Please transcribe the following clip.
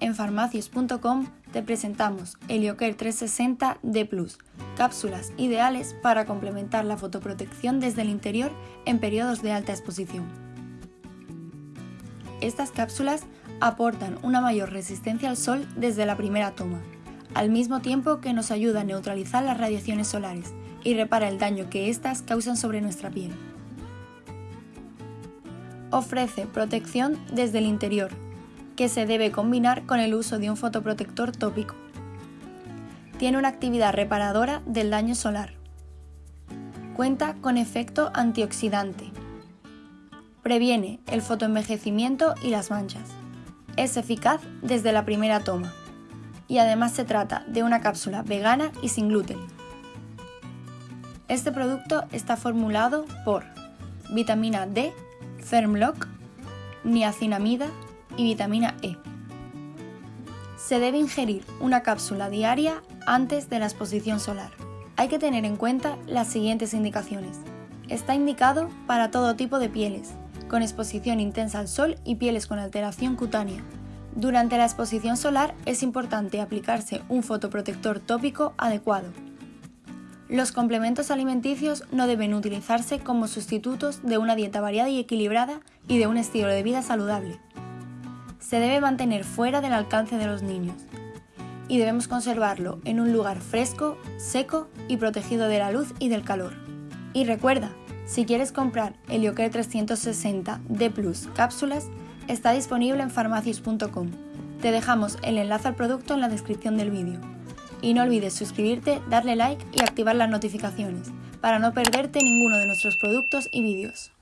En farmacias.com te presentamos Heliocare 360 D+, cápsulas ideales para complementar la fotoprotección desde el interior en periodos de alta exposición. Estas cápsulas aportan una mayor resistencia al sol desde la primera toma, al mismo tiempo que nos ayuda a neutralizar las radiaciones solares y repara el daño que éstas causan sobre nuestra piel. Ofrece protección desde el interior, que se debe combinar con el uso de un fotoprotector tópico. Tiene una actividad reparadora del daño solar. Cuenta con efecto antioxidante. Previene el fotoenvejecimiento y las manchas. Es eficaz desde la primera toma. Y además se trata de una cápsula vegana y sin gluten. Este producto está formulado por vitamina D, Fermlock, niacinamida, y vitamina E. Se debe ingerir una cápsula diaria antes de la exposición solar. Hay que tener en cuenta las siguientes indicaciones. Está indicado para todo tipo de pieles, con exposición intensa al sol y pieles con alteración cutánea. Durante la exposición solar es importante aplicarse un fotoprotector tópico adecuado. Los complementos alimenticios no deben utilizarse como sustitutos de una dieta variada y equilibrada y de un estilo de vida saludable se debe mantener fuera del alcance de los niños y debemos conservarlo en un lugar fresco, seco y protegido de la luz y del calor. Y recuerda, si quieres comprar Heliocare 360 D Plus cápsulas, está disponible en farmacias.com. Te dejamos el enlace al producto en la descripción del vídeo. Y no olvides suscribirte, darle like y activar las notificaciones para no perderte ninguno de nuestros productos y vídeos.